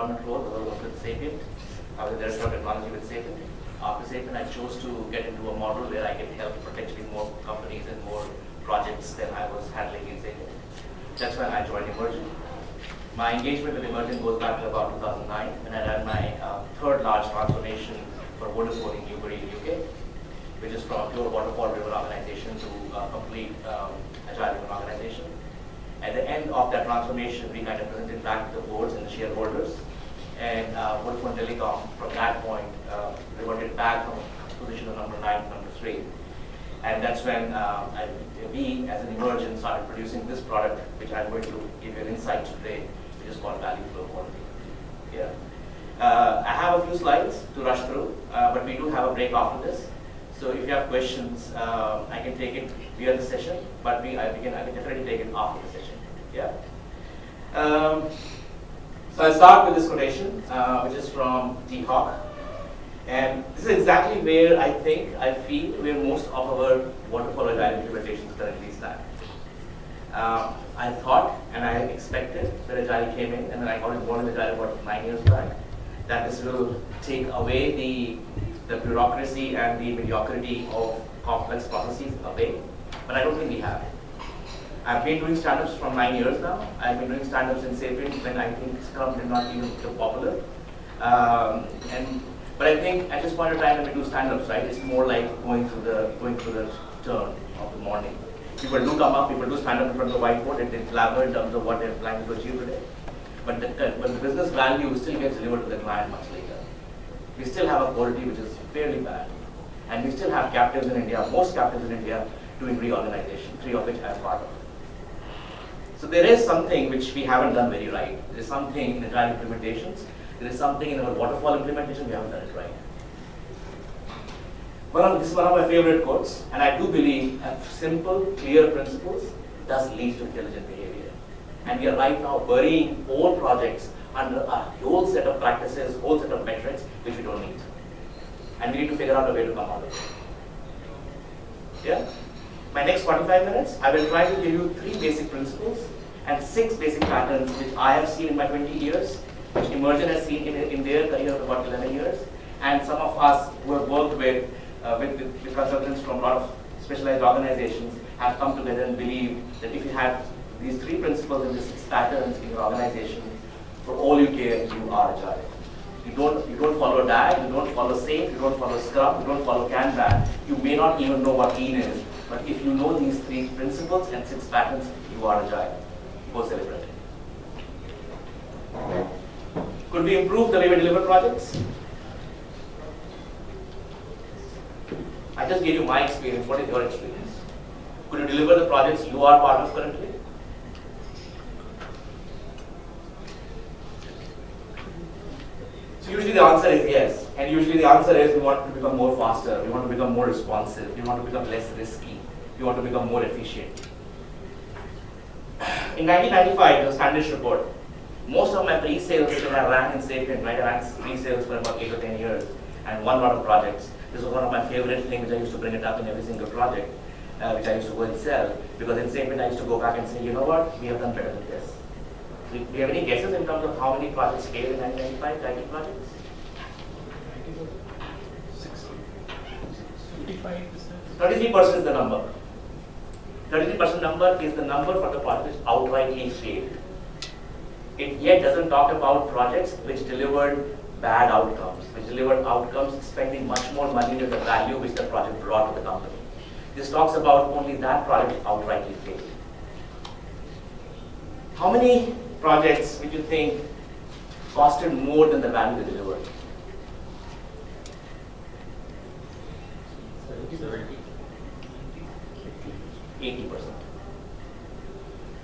employment role, I was with Sapient. I was the director of technology with Sapient. After Sapient, I chose to get into a model where I can help potentially more companies and more projects than I was handling in Sapient. That's when I joined Emergent. My engagement with Emergent goes back to about 2009 when I ran my uh, third large transformation for Vodafone in Newbury, UK, which is from a pure waterfall driven organization to a complete um, agile driven organization. At the end of that transformation, we kind of presented back to the boards and the shareholders. And uh, Vodafone Telecom, from that point, uh, reverted back from position of number nine to number three. And that's when uh, I, we, as an emergent, started producing this product, which I'm going to give you an insight today, which is called value flow quality. Yeah. Uh, I have a few slides to rush through, uh, but we do have a break after this. So if you have questions, uh, I can take it via the session, but we, I, we can, I can definitely take it after the session. Yeah. Um, so I'll start with this quotation, uh, which is from Dee Hock. And this is exactly where I think, I feel, where most of our waterfall agile implementations currently stand. Uh, I thought and I expected that Agile came in, and then I got involved in Agile about nine years back, that this will take away the, the bureaucracy and the mediocrity of complex processes away, but I don't think we have. I've been doing stand-ups for nine years now. I've been doing stand-ups in Sapient when I think Scrum did not even become popular. Um, and but I think at this point in time when we do stand-ups, right, it's more like going through the going through the turn of the morning. People do come up, people do stand up in front of the whiteboard and they blabber in terms of what they're planning to achieve today. But the, uh, but the business value still gets delivered to the client much later. We still have a quality which is fairly bad. And we still have captives in India, most captives in India, doing reorganization, three of which I'm part of. So there is something which we haven't done very right. There is something in agile implementations. There is something in our waterfall implementation we haven't done it right. One of, this is one of my favorite quotes, and I do believe simple, clear principles does lead to intelligent behavior. And we are right now burying all projects under a whole set of practices, whole set of metrics, which we don't need. And we need to figure out a way to come out of it. Yeah? My next 45 minutes, I will try to give you three basic principles and six basic patterns which I have seen in my 20 years, which Emergent has seen in, in their career of about 11 years, and some of us who have worked with, uh, with, with, consultants from a lot of specialized organizations have come together and believe that if you have these three principles and these six patterns in your organization, for all you care, you are agile. You don't, you don't follow DAG, you don't follow SAFe, you don't follow Scrum, you don't follow Kanban. You may not even know what Lean is, but if you know these three principles and six patterns, you are agile. Go celebrate. Could we improve the way we deliver projects? I just gave you my experience. What is your experience? Could you deliver the projects you are part of currently? Usually the answer is yes. And usually the answer is we want to become more faster, we want to become more responsive, we want to become less risky, we want to become more efficient. In 1995, the Standish report, most of my pre-sales that I ran in Sapient, right, I ran pre-sales for about 8 or 10 years and won a lot of projects. This was one of my favorite things, I used to bring it up in every single project, uh, which I used to go and sell, because in Sapient I used to go back and say, you know what, we have done better than this. Do you have any guesses in terms of how many projects failed in 1995, IT projects? 33% is the number. 33% number is the number for the project outrightly failed. It yet doesn't talk about projects which delivered bad outcomes, which delivered outcomes spending much more money than the value which the project brought to the company. This talks about only that project outrightly failed. How many projects which you think costed more than the value they delivered? 80%.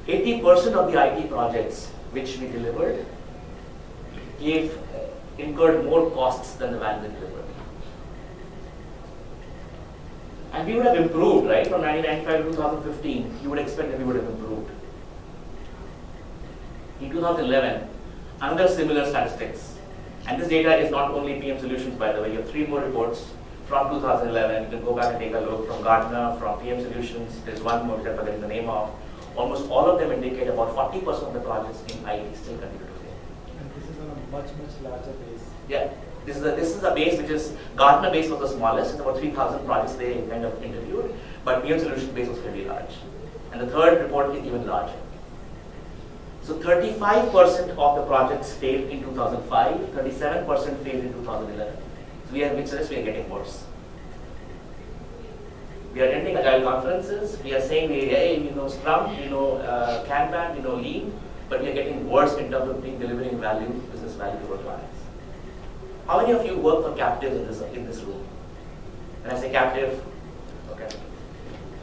80% of the IT projects which we delivered gave, uh, incurred more costs than the value they delivered. And we would have improved, right? From 1995 to 2015, you would expect that we would have improved. In 2011, another similar statistics. And this data is not only PM Solutions, by the way. You have three more reports from 2011. You can go back and take a look from Gartner, from PM Solutions. There's one more which I'm forgetting the name of. Almost all of them indicate about 40% of the projects in IT still continue to fail. And this is on a much, much larger base. Yeah, this is a, this is a base which is Gartner base was the smallest, it's about 3,000 projects they kind of interviewed, but PM solution base was fairly large. And the third report is even larger. So 35% of the projects failed in 2005, 37% failed in 2011. So we are, suggests we are getting worse. We are attending agile conferences, we are saying, hey, we know Scrum, we know uh, Kanban, we know Lean, but we are getting worse in terms of being delivering value, business value to our clients. How many of you work for captives in this, in this room? When I say captive, okay,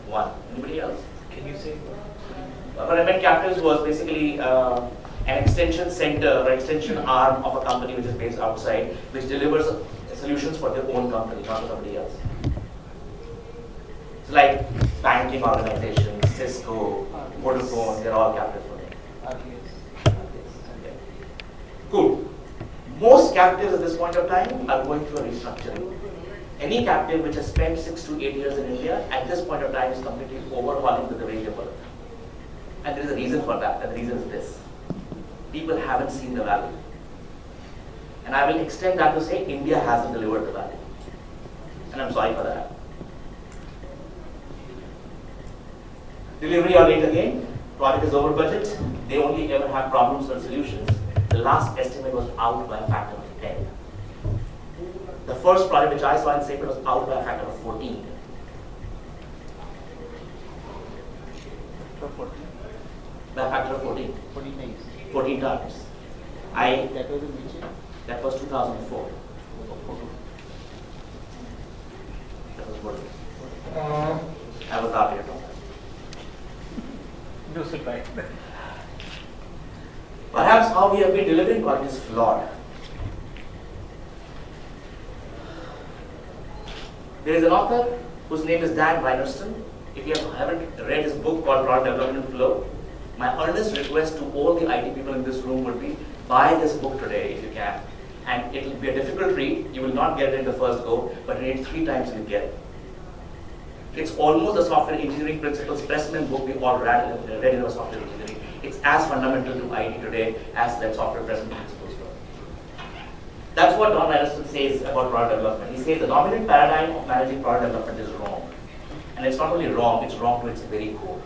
one. Anybody else? Can you say? Uh, I meant captives was basically uh, an extension center or extension arm of a company which is based outside, which delivers solutions for their own company, not for somebody else. So like banking organizations, Cisco, Vodafone, they're all captives for. Okay. Cool. Most captives at this point of time are going through a restructuring. Any captive which has spent six to eight years in India at this point of time is completely overhauling the way they. And there is a reason for that, and the reason is this. People haven't seen the value. And I will extend that to say India hasn't delivered the value. And I'm sorry for that. Delivery or late again, project is over budget, they only ever have problems or solutions. The last estimate was out by a factor of 10. The first project which I saw in Sapient was out by a factor of 14. For 40. By a factor of 14. 40 days. 14 times. I, That was in which year? that was 2004. Oh, That was what? Uh. I was out here. No surprise. Perhaps how we have been delivering projects is flawed. There is an author whose name is Don Reinertsen. If you haven't read his book called Product Development Flow, my earnest request to all the IT people in this room would be buy this book today if you can. And it will be a difficult read. You will not get it in the first go, but read three times and you get it. It's almost a software engineering principles Pressman book we all read, read in our software engineering. It's as fundamental to IT today as that software Pressman principles were. That's what Don Anderson says about product development. He says the dominant paradigm of managing product development is wrong. And it's not only wrong, it's wrong to its very core.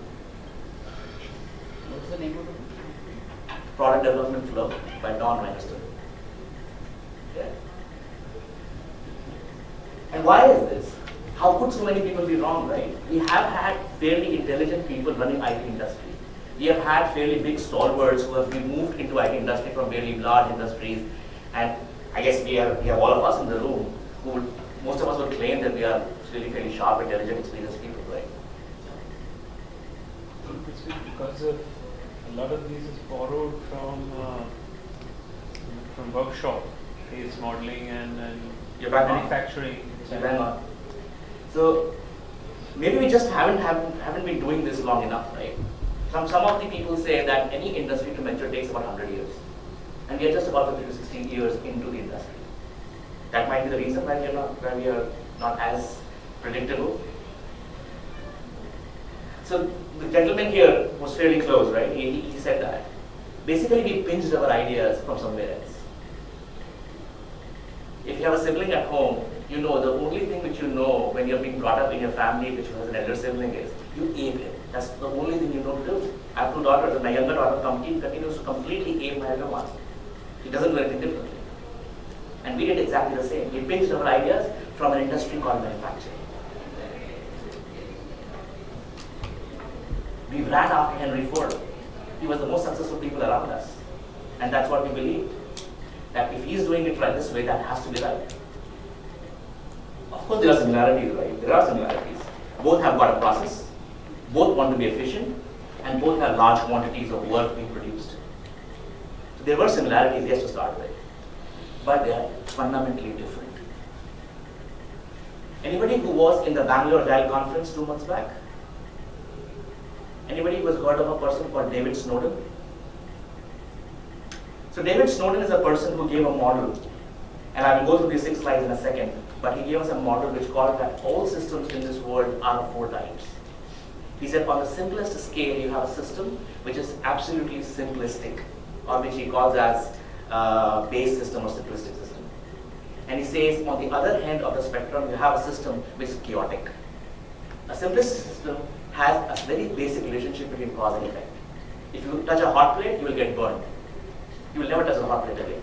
What's the name of the book? Product Development Flow by Don Reinertsen. Okay. And why is this? How could so many people be wrong, right? We have had fairly intelligent people running IT industry. We have had fairly big stalwarts who have been moved into IT industry from very large industries. And I guess we have, we have all of us in the room who would, most of us would claim that we are really fairly sharp, intelligent, experienced people, right? It's because of a lot of these is borrowed from uh, from workshop based modeling and, and You're back on. manufacturing. So on. So maybe we just haven't, haven't haven't been doing this long enough, right? Some some of the people say that any industry to mature takes about 100 years, and we are just about 50 to 16 years into the industry. That might be the reason why we are not why we are not as predictable. So the gentleman here was fairly close, right? He, he he said that. Basically, we pinched our ideas from somewhere else. If you have a sibling at home, you know the only thing which you know when you're being brought up in your family, which has an elder sibling, is you ape him. That's the only thing you know to do. I have two daughters, and my younger daughter continues to completely ape my elder one. She doesn't do anything differently. And we did exactly the same. We pinched our ideas from an industry called manufacturing. We ran after Henry Ford. He was the most successful people around us. And that's what we believed. That if he's doing it right this way, that has to be right. Of course, there are similarities, right? There are similarities. Both have got a process, both want to be efficient, and both have large quantities of work being produced. So there were similarities, yes, to start with, but they are fundamentally different. Anybody who was in the Bangalore Agile conference two months back? Anybody who has heard of a person called David Snowden? So David Snowden is a person who gave a model, and I will go through these six slides in a second, but he gave us a model which called that all systems in this world are of four types. He said on the simplest scale, you have a system which is absolutely simplistic, or which he calls as uh, based system or simplistic system. And he says on the other end of the spectrum, you have a system which is chaotic. A simplistic system has a very basic relationship between cause and effect. If you touch a hot plate, you will get burned. You will never touch a hot plate again.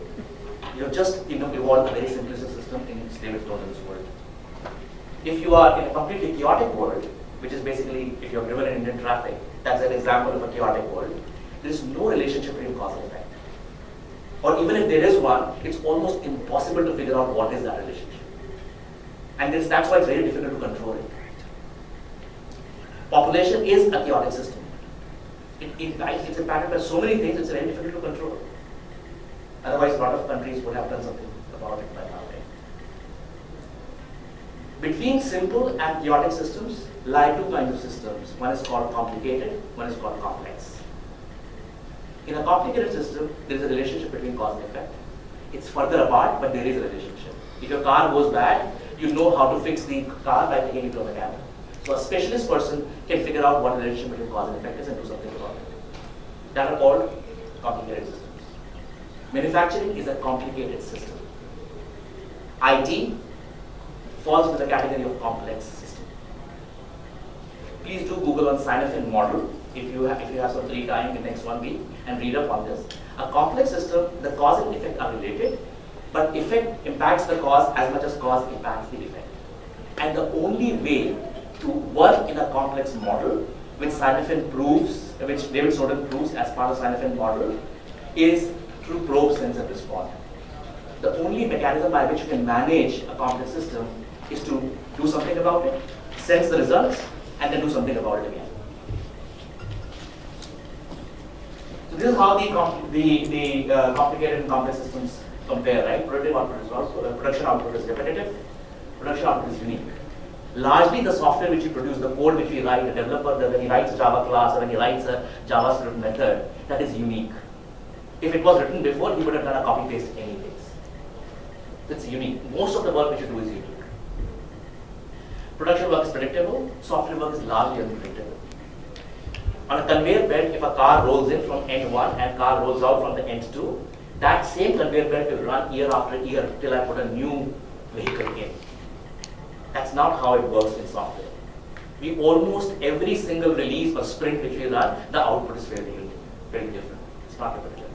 You have just you know, evolved a very simplistic system in David this world. If you are in a completely chaotic world, which is basically if you're driven in Indian traffic, that's an example of a chaotic world, there is no relationship between cause and effect. Or even if there is one, it's almost impossible to figure out what is that relationship. And this, that's why it's very difficult to control it. Population is a chaotic system. It, it, it's impacted by so many things, it's very difficult to control. Otherwise, a lot of countries would have done something about it by now. Between simple and chaotic systems lie two kinds of systems. One is called complicated, one is called complex. In a complicated system, there is a relationship between cause and effect. It's further apart, but there is a relationship. If your car goes bad, you know how to fix the car by taking it to a mechanic. So a specialist person can figure out what the relationship between cause and effect is and do something about it. That are called complicated systems. Manufacturing is a complicated system. IT falls into the category of complex system. Please do Google on Cynefin model if you have, if you have some free time in the next one week and read up on this. A complex system, the cause and effect are related, but effect impacts the cause as much as cause impacts the effect. And the only way to work in a complex model, which Cynefin proves, which David Snowden proves as part of Cynefin model, is through probe, sense, and respond. The only mechanism by which you can manage a complex system is to do something about it, sense the results, and then do something about it again. So this is how the, the, the uh, complicated and complex systems compare, right? Productive output is also, uh, production output is repetitive, production output is unique. Largely the software which we produce, the code which we write, the developer, when he writes Java class or when he writes a JavaScript method, that is unique. If it was written before, he would have done a copy paste anyways. It's unique. Most of the work which you do is unique. Production work is predictable, software work is largely unpredictable. On a conveyor belt, if a car rolls in from end 1 and car rolls out from the end 2, that same conveyor belt will run year after year till I put a new vehicle in. That's not how it works in software. We almost every single release or sprint which we run, the output is very, very different. It's not repetitive.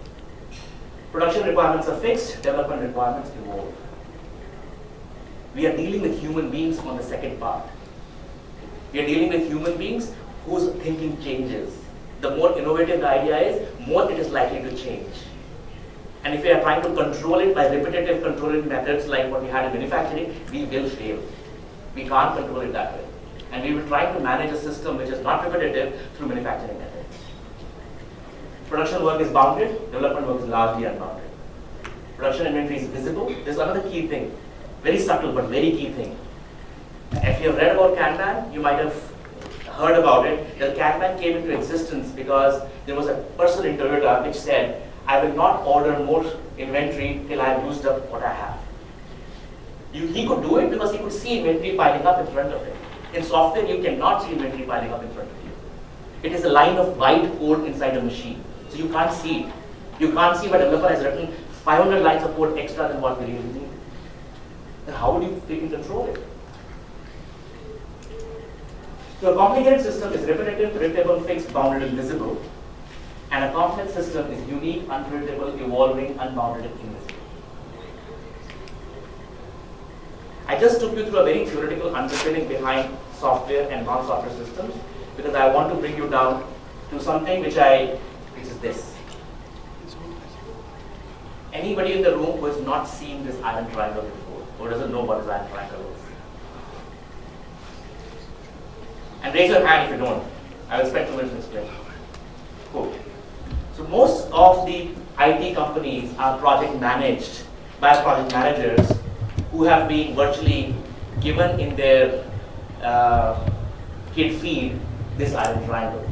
Production requirements are fixed, development requirements evolve. We are dealing with human beings on the second part. We are dealing with human beings whose thinking changes. The more innovative the idea is, more it is likely to change. And if we are trying to control it by repetitive controlling methods like what we had in manufacturing, we will fail. We can't control it that way. And we will try to manage a system which is not repetitive through manufacturing methods. Production work is bounded, development work is largely unbounded. Production inventory is visible. There's another key thing. Very subtle but very key thing. If you have read about Kanban, you might have heard about it. The Kanban came into existence because there was a person in Toyota which said, I will not order more inventory till I have used up what I have. You, he could do it because he could see inventory piling up in front of him. In software, you cannot see inventory piling up in front of you. It is a line of white code inside a machine, so you can't see it. You can't see what a developer has written 500 lines of code extra than what we really need then how would you freaking control it? So a complicated system is repetitive, predictable, fixed, bounded, and visible. And a complex system is unique, unpredictable, evolving, unbounded, and invisible. I just took you through a very theoretical understanding behind software and non-software systems because I want to bring you down to something which I, which is this. Anybody in the room who has not seen this iron triangle before? or doesn't know what is iron triangle is? And raise your hand if you don't. I will spend two minutes explaining. Cool. So most of the IT companies are project managed by project managers who have been virtually given in their uh, kit feed this iron triangle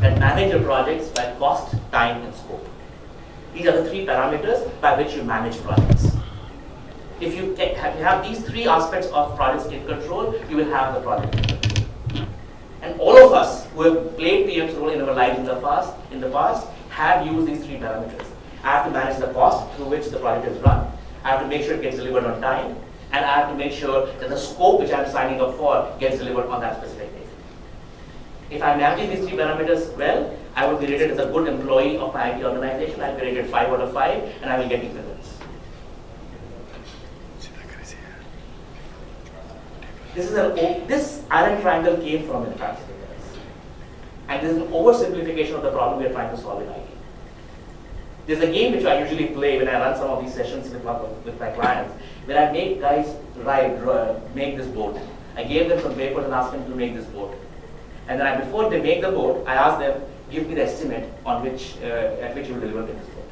that manage your projects by cost, time, and scope. These are the three parameters by which you manage projects. If you, have, these three aspects of project state control, you will have the project. And all of us who have played PM's role in our lives in the past, in the past, have used these three parameters. I have to manage the cost through which the project is run. I have to make sure it gets delivered on time. And I have to make sure that the scope which I'm signing up for gets delivered on that specific date. If I'm managing these three parameters well, I will be rated as a good employee of my IT organization. I'll be rated 5 out of 5, and I will get equivalence. This is a this iron triangle came from advanced and this is an oversimplification of the problem we are trying to solve in IT. There's a game which I usually play when I run some of these sessions with my, with my clients, where I make guys ride, make this boat. I gave them some papers and asked them to make this boat. And then I, before they make the boat, I asked them, give me the estimate on which, uh, at which you will deliver this boat.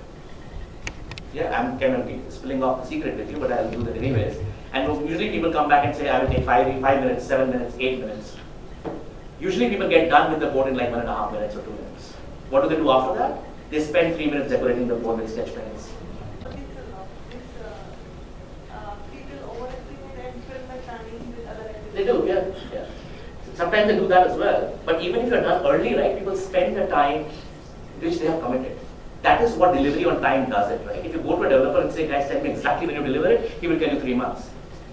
Yeah, I'm kind of spilling off the secret with you, but I'll do that anyways. And usually people come back and say, I will take five, five minutes, seven minutes, eight minutes. Usually people get done with the board in like one and a half minutes or two minutes. What do they do after that? They spend three minutes decorating the board with sketch pens. They do, yeah, yeah. Sometimes they do that as well. But even if you're done early, right, people spend the time which they have committed. That is what delivery on time does it, right? If you go to a developer and say, guys, tell me exactly when you deliver it, he will tell you three months.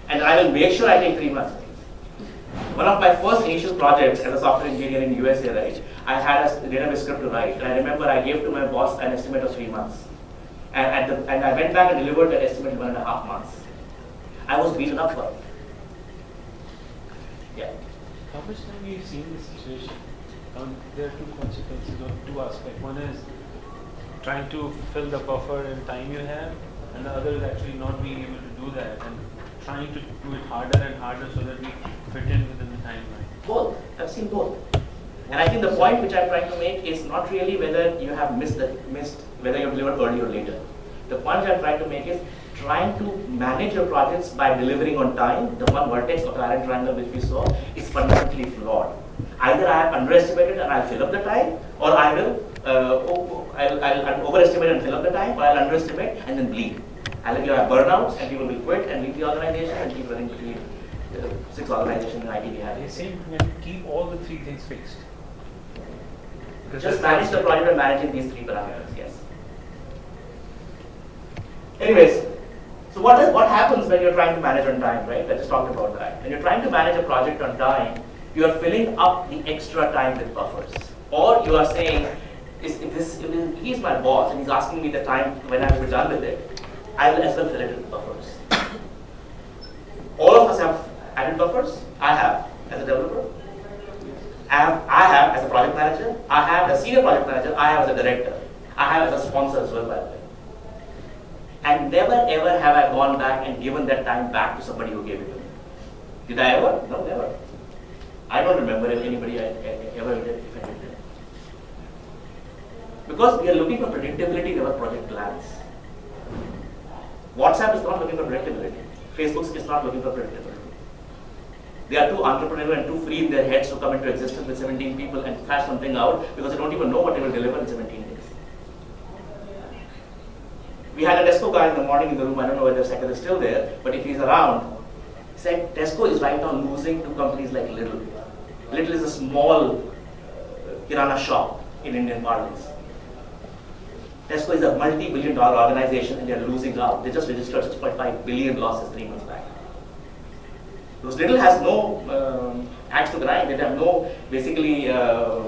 And I will make sure I take three months. One of my first initial projects as a software engineer in USA, right, I had a database script to write. And I remember I gave to my boss an estimate of three months. And, the, and I went back and delivered that estimate in one and a half months. I was beaten up for it. Yeah. How much time you seen this situation? Um, there are two consequences or two aspects. One is trying to fill the buffer and time you have, and the other is actually not being able to do that and trying to do it harder and harder so that we fit in within the timeline? Both. I've seen both. And I think the point which I'm trying to make is not really whether you have missed the missed whether you've delivered early or later. The point I'm trying to make is trying to manage your projects by delivering on time. The one vertex of the iron triangle which we saw is fundamentally flawed. Either I have underestimated and I'll fill up the time, or I will uh, I'll, I'll, overestimate and fill up the time, or I'll underestimate and then bleed. I'll have burnouts and people will quit and leave the organization and keep running between uh, six organizations in IT we have. When you keep all the three things fixed. Just manage the project by managing these three parameters, yes. Anyways, so what is what happens when you're trying to manage on time, right? I just talked about that. When you're trying to manage a project on time, you are filling up the extra time with buffers. Or you are saying, is, if this, if he's my boss and he's asking me the time when I will be done with it, I will as well fill it with buffers. All of us have added buffers. I have as a developer. I have, I have as a project manager. I have as a senior project manager. I have as a director. I have as a sponsor as well, by the way. And never ever have I gone back and given that time back to somebody who gave it to me. Did I ever? No, never. I don't remember if anybody I ever did, if I did. Because we are looking for predictability in our project plans. WhatsApp is not looking for predictability. Facebook is not looking for predictability. They are too entrepreneurial and too free in their heads to come into existence with 17 people and flash something out because they don't even know what they will deliver in 17 days. We had a Tesco guy in the morning in the room, I don't know whether Sekar is still there, but if he's around, he said Tesco is right now losing to companies like Lidl. Lidl is a small uh, kirana shop in Indian parlance. Tesco is a multi-billion dollar organization and they're losing out. They just registered 6.5 billion losses three months back. Because Lidl has no um, axe to grind. They have no basically uh,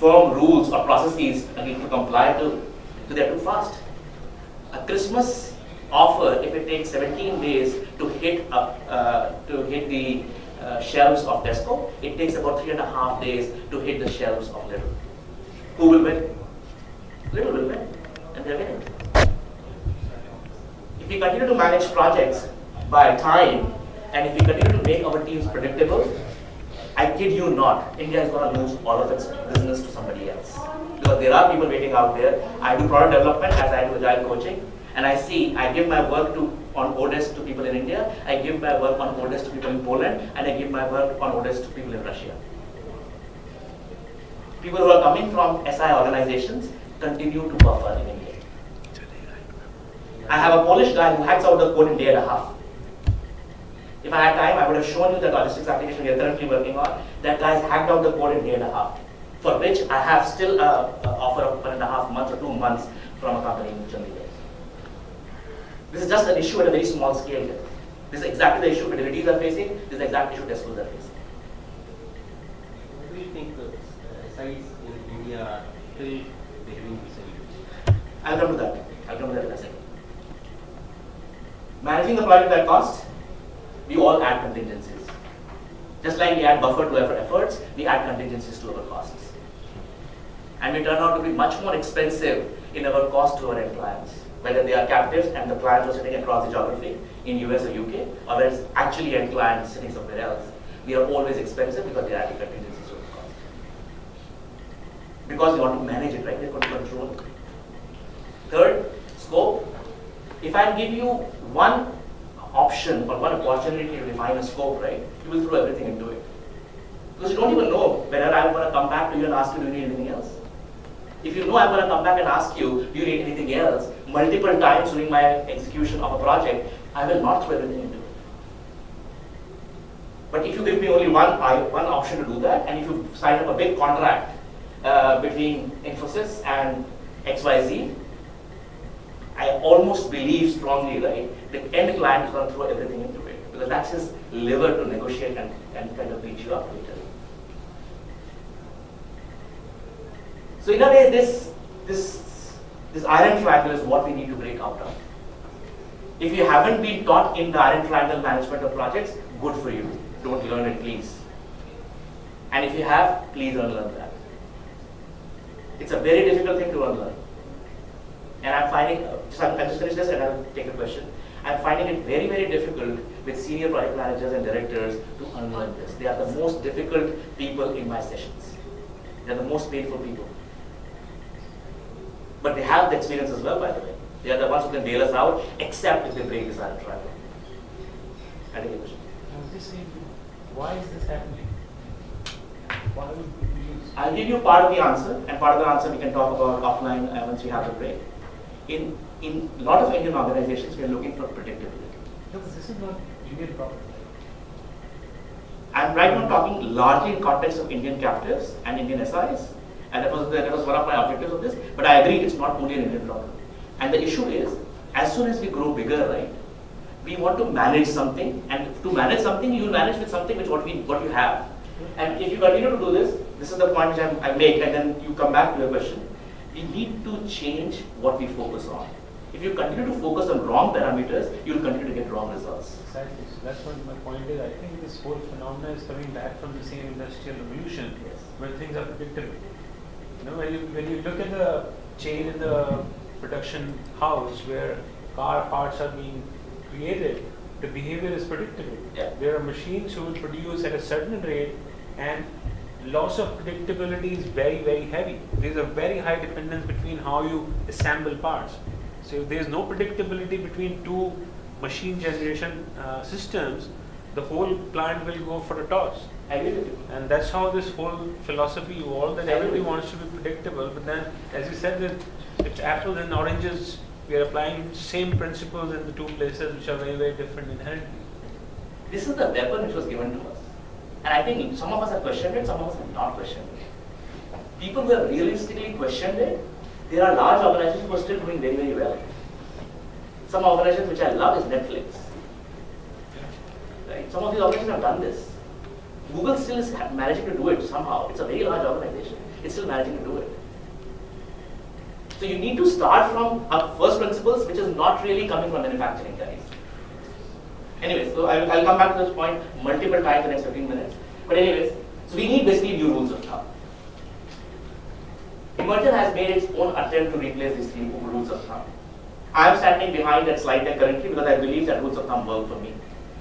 firm rules or processes to comply to. So they're too fast. A Christmas offer, if it takes 17 days to hit up, uh, to hit the uh, shelves of Tesco, it takes about three and a half days to hit the shelves of Lidl. Who will win? Lidl will win, and they're winning. If we continue to manage projects by time, and if we continue to make our teams predictable, I kid you not, India is going to lose all of its business to somebody else. Because there are people waiting out there. I do product development as I do agile coaching, and I see, I give my work to on oDesk to people in India, I give my work on oDesk to people in Poland, and I give my work on oDesk to people in Russia. People who are coming from SI organizations, continue to buffer in India. I have a Polish guy who hacks out the code in day and a half. If I had time, I would have shown you the logistics application we are currently working on. That guy hacked out the code in a day and a half, for which I have still an offer of one and a half months or two months from a company in Chandigarh. This is just an issue at a very small scale here. This is exactly the issue fidelities are facing, this is exactly the issue Tesla are facing. What do you think the uh, sites in India are still behaving this I'll come to that. I'll come to that in a second. Managing the project by cost, we all add contingencies. Just like we add buffer to our efforts, we add contingencies to our costs. And we turn out to be much more expensive in our cost to our clients, whether they are captives and the clients are sitting across the geography in US or UK, or whether it's actually end clients sitting somewhere else. We are always expensive because we are adding contingencies to our cost. Because we want to manage it, right? We want to control it. Third, scope. If I give you one option or one opportunity to define a scope, right, you will throw everything into it. Because you don't even know whether I'm going to come back to you and ask you, do you need anything else? If you know I'm going to come back and ask you, do you need anything else, multiple times during my execution of a project, I will not throw everything into it. But if you give me only one, one option to do that, and if you sign up a big contract uh, between Infosys and XYZ, I almost believe strongly, right, the end client is going to throw everything into it because that's his liver to negotiate and, and kind of beat you up later. So in a way, this this this iron triangle is what we need to break out of. If you haven't been taught in the iron triangle management of projects, good for you. Don't learn it, please. And if you have, please unlearn that. It's a very difficult thing to unlearn. And I'm finding, so I'll just finish this and I'll take a question. I'm finding it very, very difficult with senior project managers and directors to unlearn this. They are the most difficult people in my sessions. They're the most painful people. But they have the experience as well, by the way. They are the ones who can bail us out, except if they break this iron triangle. I think it. I was just saying, why is this happening? Why would? I'll give you part of the answer, and part of the answer we can talk about offline uh, once we have the break. In in a lot of Indian organizations, we are looking for predictability. No, but this is not Indian problem. I'm right now talking largely in context of Indian captives and Indian SIs, and that was that was one of my objectives of this. But I agree, it's not only an Indian problem. And the issue is, as soon as we grow bigger, right, we want to manage something, and to manage something, you manage with something which what we what you have. And if you continue to do this, this is the point which I'm, I make, and then you come back to your question. We need to change what we focus on. If you continue to focus on wrong parameters, you will continue to get wrong results. Exactly. So that's what my point is. I think this whole phenomenon is coming back from the same industrial revolution Yes. where things are predictable. You know, when you when you look at the chain in the production house where car parts are being created, the behavior is predictable. Yeah. There are machines who will produce at a certain rate and loss of predictability is very, very heavy. There's a very high dependence between how you assemble parts. So if there's no predictability between two machine generation uh, systems, the whole plant will go for a toss. I agree with you. And that's how this whole philosophy evolved that everybody wants to be predictable. But then, as you said, that it's apples and oranges. We are applying same principles in the two places which are very, very different inherently. This is the weapon which was given to us. And I think some of us have questioned it, some of us have not questioned it. People who have realistically questioned it, there are large organizations who are still doing very, very well. Some organizations which I love is Netflix. Right? Some of these organizations have done this. Google still is managing to do it somehow. It's a very large organization. It's still managing to do it. So you need to start from uh, first principles, which is not really coming from manufacturing guys. Anyways, so I'll, I'll come back to this point multiple times in the next 15 minutes. But anyways, so we need basically new rules of thumb. Emergent has made its own attempt to replace these three rules of thumb. I am standing behind that slide deck currently because I believe that rules of thumb work for me.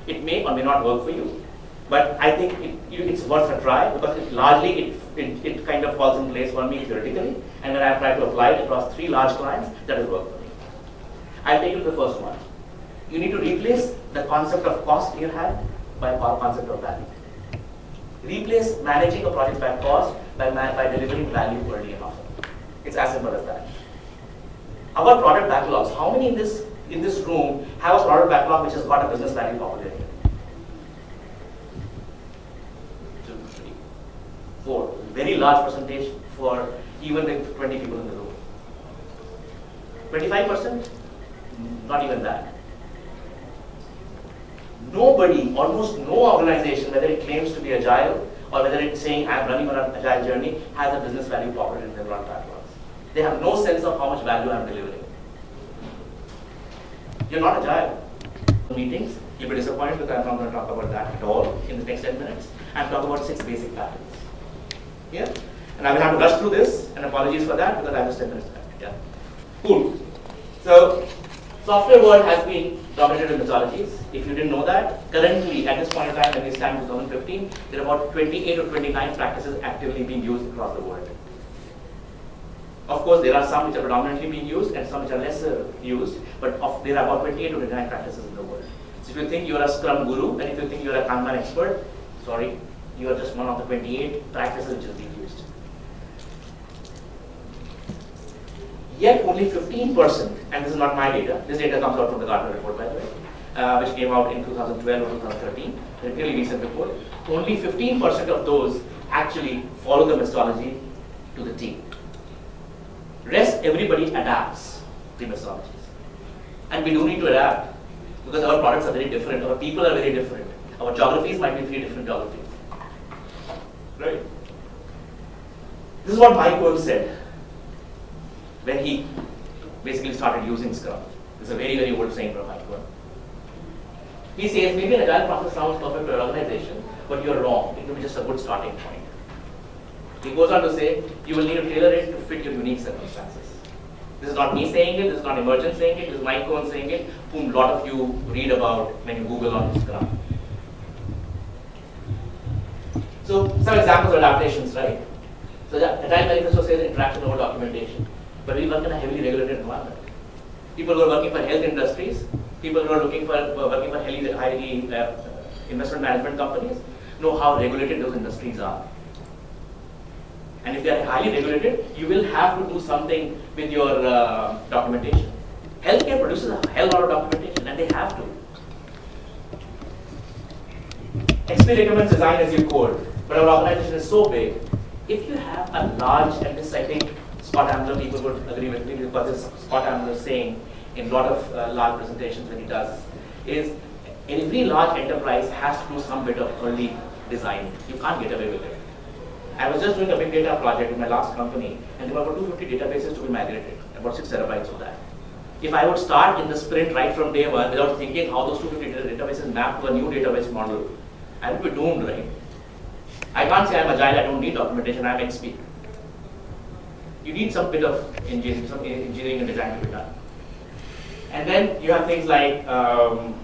It may or may not work for you, but I think it, you, it's worth a try because it largely it, it, it kind of falls in place for me theoretically, and when I try to apply it across three large clients, that has worked for me. I'll take you to the first one. You need to replace the concept of cost in your hand by co- concept of value. Replace managing a project by cost by, by delivering value early and often. It's as simple as that. Our product backlogs, how many in this in this room have a product backlog which has got a business value populated? Two, three, four. Very large percentage for even the 20 people in the room. 25%? Not even that. Nobody, almost no organization, whether it claims to be agile or whether it's saying I'm running on an agile journey, has a business value pocket in their run backlogs. They have no sense of how much value I'm delivering. You're not agile. Meetings, you'll be disappointed because I'm not going to talk about that at all in the next 10 minutes. I'm talking about six basic patterns. Yeah? And I will have to rush through this, and apologies for that because I just 10 minutes left. Yeah. Cool. So, software world has been dominated with methodologies. If you didn't know that, currently at this point in time, when we stand in 2015, there are about 28 or 29 practices actively being used across the world. Of course, there are some which are predominantly being used and some which are lesser used, but of, there are about 28 or 29 practices in the world. So if you think you are a Scrum guru and if you think you are a Kanban expert, sorry, you are just one of the 28 practices which is being used. Yet only 15%, and this is not my data, this data comes out from the Gartner report by the way, uh, which came out in 2012 or 2013, a really recent report, only 15% of those actually follow the methodology to the T. Rest everybody adapts the methodologies. And we do need to adapt because our products are very different, our people are very different. Our geographies might be three different geographies. Right? This is what Mike Cohn said when he basically started using Scrum. It's a very, very old saying from Cohn. He says maybe an agile process sounds perfect for your organization, but you're wrong. It will be just a good starting point. He goes on to say, you will need to tailor it to fit your unique circumstances. This is not me saying it, this is not Emergent saying it, this is Mike Cohn saying it, whom a lot of you read about when you Google on Scrum. So some examples of adaptations, right? So the Agile Manifesto says interaction over documentation, but we work in a heavily regulated environment. People who are working for health industries, people who are looking for working for highly, highly uh, investment management companies know how regulated those industries are. And if they are highly regulated, you will have to do something with your uh, documentation. Healthcare produces a hell lot of documentation, and they have to. XP recommends design as you code, but our organization is so big. If you have a large, and think Scott Ambler people would agree with me because this Scott Ambler saying in a lot of uh, large presentations when he does, is every large enterprise has to do some bit of early design. You can't get away with it. I was just doing a big data project in my last company, and there were about 250 databases to be migrated, about six terabytes of that. If I would start in the sprint right from day one without thinking how those 250 databases map to a new database model, I would be doomed, right? I can't say I'm agile, I don't need documentation, I'm XP. You need some bit of engineering, some engineering and design to be done. And then you have things like um,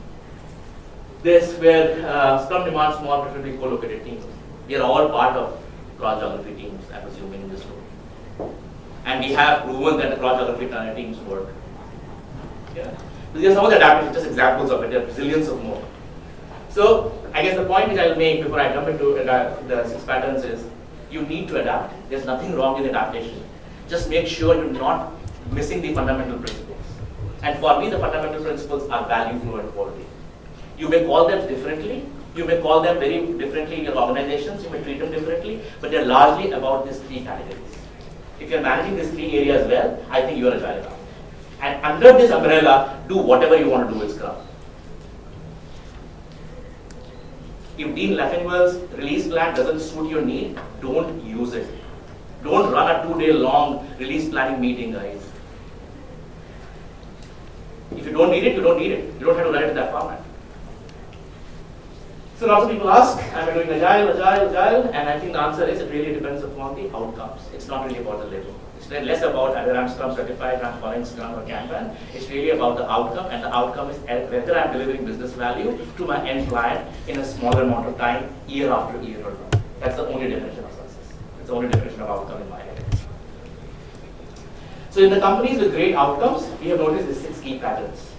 this where uh, Scrum demands small, preferably co-located teams. We are all part of cross-geography teams, I'm assuming in this room. And we have proven that the cross-geography teams work. Yeah. These are some of the adaptations, just examples of it, there are zillions of more. So I guess the point which I will make before I jump into the six patterns is you need to adapt. There's nothing wrong with adaptation. Just make sure you're not missing the fundamental principles. And for me, the fundamental principles are value, flow, and quality. You may call them differently. You may call them very differently in your organizations. You may treat them differently, but they're largely about these three categories. If you're managing these three areas well, I think you are agile enough. And under this umbrella, do whatever you want to do with Scrum. If Dean Leffingwell's release plan doesn't suit your need, don't use it. Don't run a two-day long release planning meeting, guys. If you don't need it, you don't need it. You don't have to run it in that format. So lots of people ask, am I doing agile, agile, agile? And I think the answer is it really depends upon the outcomes. It's not really about the label. It's less about whether I'm Scrum certified, I'm following Scrum or Kanban. It's really about the outcome, and the outcome is whether I'm delivering business value to my end client in a smaller amount of time, year after year or not. That's the only definition of success. It's the only definition of outcome in my head. So in the companies with great outcomes, we have noticed these six key patterns.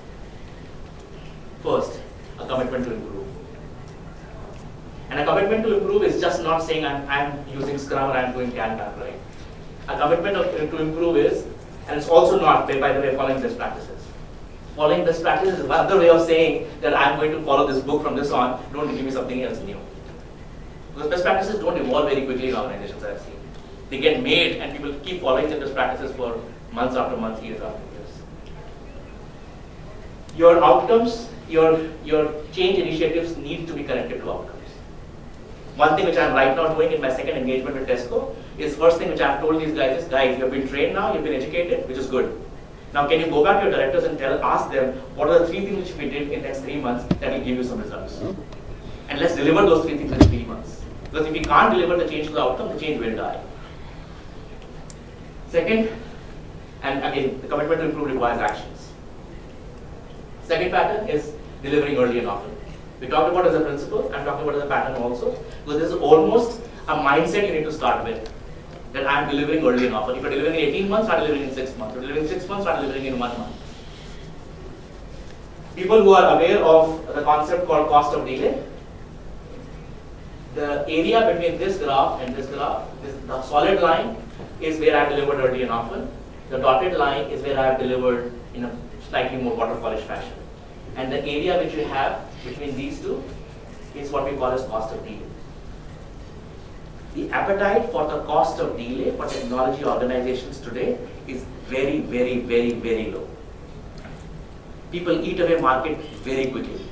First, a commitment to improve. And a commitment to improve is just not saying I'm, I'm using Scrum or I'm doing Kanban, right? A commitment of, to improve is, and it's also not, by the way, following best practices. Following best practices is another way of saying that I'm going to follow this book from this on, don't give me something else new. Because best practices don't evolve very quickly in organizations, I've seen. They get made and people keep following the best practices for months after months, years after years. your outcomes, your, your change initiatives need to be connected to outcomes. One thing which I'm right now doing in my second engagement with Tesco is first thing which I've told these guys is, guys, you've been trained now, you've been educated, which is good. Now can you go back to your directors and tell, ask them, what are the three things which we did in the next three months that will give you some results? And let's deliver those three things in three months. Because if we can't deliver the change to the outcome, the change will die. Second, and again, the commitment to improve requires actions. Second pattern is delivering early and often. We talked about as a principle, I'm talking about as a pattern also, because this is almost a mindset you need to start with. That I'm delivering early and often. If you're delivering in 18 months, start delivering in 6 months. If you're delivering in 6 months, start delivering in 1 month. People who are aware of the concept called cost of delay, the area between this graph and this graph, this, the solid line is where I have delivered early and often. The dotted line is where I have delivered in a slightly more waterfallish fashion. And the area which you have between these two is what we call as cost of delay. The appetite for the cost of delay for technology organizations today is very, very, very, very low. People eat away market very quickly.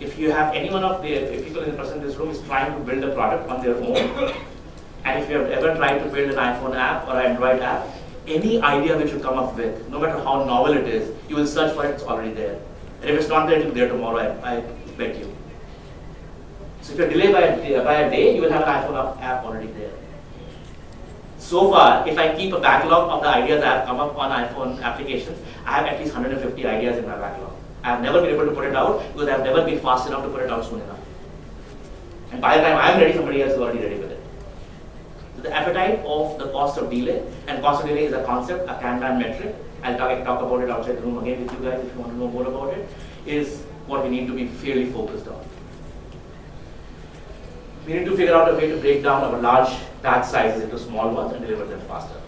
If you have any one of the people in the in this room is trying to build a product on their own, and if you have ever tried to build an iPhone app or an Android app, any idea which you come up with, no matter how novel it is, you will search for it, it's already there. And if it's not there, it will be there tomorrow, I, I bet you. So if you're delayed by a, by a day, you will have an iPhone app already there. So far, if I keep a backlog of the ideas that have come up on iPhone applications, I have at least 150 ideas in my backlog. I have never been able to put it out because I have never been fast enough to put it out soon enough. And by the time I'm ready, somebody else is already ready with it. So the appetite of the cost of delay, and cost of delay is a concept, a Kanban metric. I'll talk, talk about it outside the room again with you guys if you want to know more about it, is what we need to be fairly focused on. We need to figure out a way to break down our large batch sizes into small ones and deliver them faster.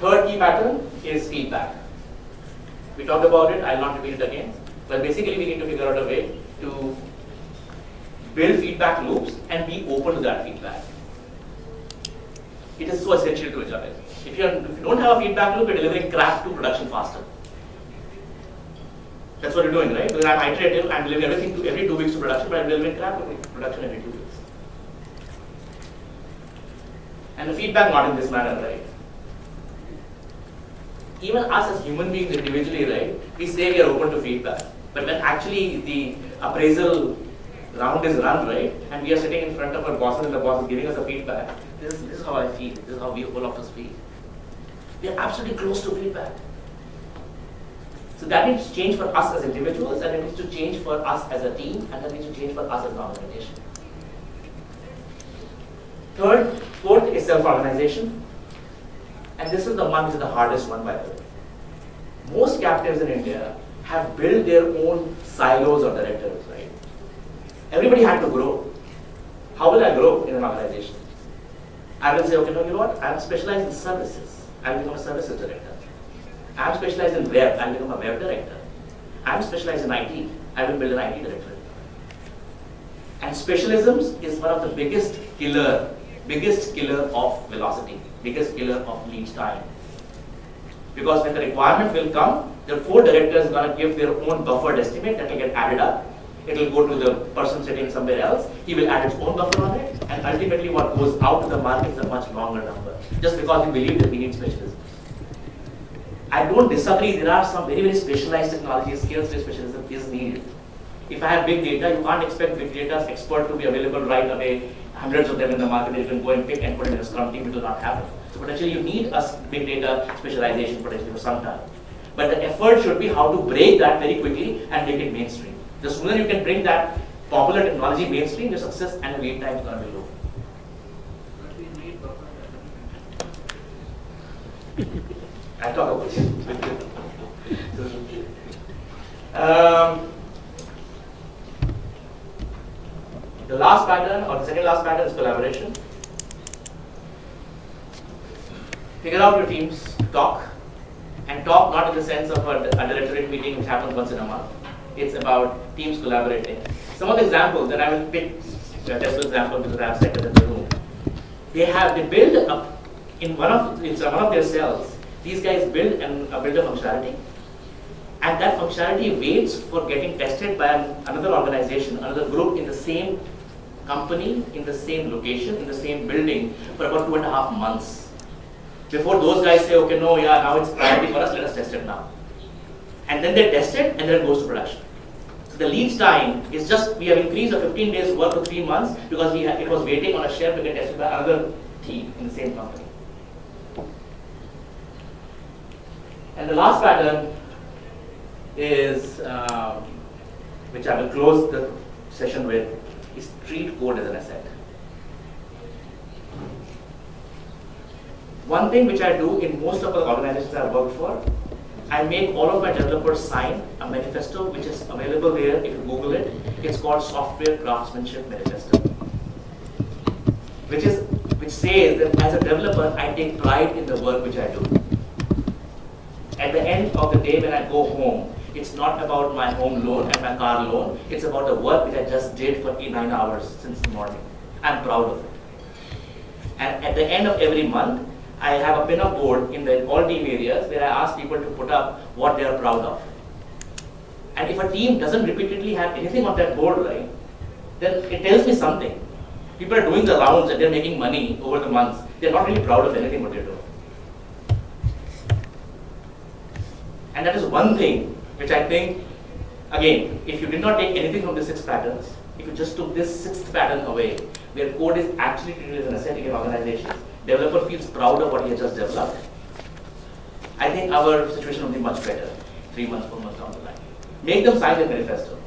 Third key pattern is feedback. We talked about it, I'll not repeat it again. But basically we need to figure out a way to build feedback loops and be open to that feedback. It is so essential to agile. If you, if you don't have a feedback loop, you're delivering crap to production faster. That's what you're doing, right? Because I'm iterative, I'm delivering everything to every two weeks to production, but I'm delivering crap to production every two weeks. And the feedback not in this manner, right? Even us as human beings individually, right? We say we are open to feedback. But when actually the appraisal round is run, right? And we are sitting in front of our bosses and the boss is giving us a feedback. This is, this is how I feel. This is how we all of us feel. We are absolutely close to feedback. So that needs to change for us as individuals, and it needs to change for us as a team, and that needs to change for us as an organization. Third, fourth is self-organization. And this is the one which is the hardest one, by the way. Most captives in India have built their own silos of directors, right? Everybody had to grow. How will I grow in an organization? I will say, okay, no, you know what? I'm specialized in services. I'll become a services director. I'm specialized in web. I'll become a web director. I'm specialized in IT. I will build an IT director. And specialisms is one of the biggest killer, biggest killer of velocity, biggest killer of lead time. Because when the requirement will come, the four directors are going to give their own buffered estimate that will get added up. It will go to the person sitting somewhere else. He will add his own buffer on it. And ultimately what goes out to the market is a much longer number. Just because we believe that we need specialisms. I don't disagree. There are some very, very specialized technology skills where specialism is needed. If I have big data, you can't expect big data expert to be available right away. Hundreds of them in the market, you can go and pick and put it in a Scrum team. It will not happen. So potentially you need a big data specialization potentially for some time. But the effort should be how to break that very quickly and make it mainstream. The sooner you can bring that popular technology mainstream, your success and wait time is going to be low. I talk about it. um, the last pattern or the second last pattern is collaboration. Figure out your team's talk and talk not in the sense of a, a directorate meeting which happens once in a month. It's about teams collaborating. Some of the examples that I will pick, the Tesla example because I have it in the room. They have they build up in one of it's one of their cells. These guys build and uh, build a functionality, and that functionality waits for getting tested by an, another organization, another group in the same company, in the same location, in the same building for about two and a half months. Before those guys say, okay, no, yeah, now it's priority for us, let us test it now. And then they test it, and then it goes to production. So the lead time is just, we have increased the 15 days work to three months because we it was waiting on a shelf to get tested by another team in the same company. And the last pattern is, um, which I will close the session with, is treat code as an asset. One thing which I do in most of the organizations I work for, I make all of my developers sign a manifesto which is available there if you Google it. It's called Software Craftsmanship Manifesto. Which is which says that as a developer I take pride in the work which I do. At the end of the day when I go home, it's not about my home loan and my car loan, it's about the work which I just did for eight, nine hours since the morning. I'm proud of it. And at the end of every month, I have a pin-up board in the all team areas where I ask people to put up what they are proud of. And if a team doesn't repeatedly have anything on that board, right, then it tells me something. People are doing the rounds and they're making money over the months. They're not really proud of anything what they're doing. And that is one thing which I think, again, if you did not take anything from the six patterns, if you just took this sixth pattern away, where code is actually treated as an asset in your organization, developer feels proud of what he has just developed, I think our situation will be much better three months, four months down the line. Make them sign the manifesto.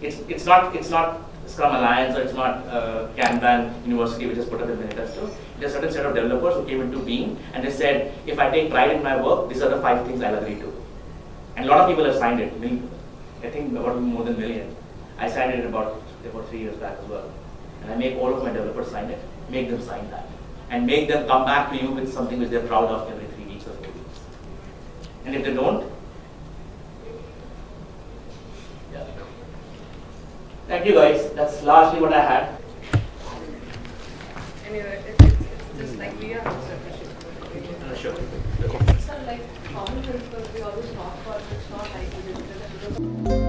It's, it's not, it's not Scrum Alliance or it's not uh, Kanban University which has put up a manifesto. There's a certain set of developers who came into being and they said, if I take pride in my work, these are the five things I'll agree to. And a lot of people have signed it. I think about more than a million. I signed it about, about three years back as well. And I make all of my developers sign it, make them sign that. And make them come back to you with something which they're proud of every three weeks or four weeks. And if they don't, yeah. Thank you guys. That's largely what I had. Anyway, it- it's, it's just like we are also appreciative. Uh, Sure. So like common principles we always talk about, it's not like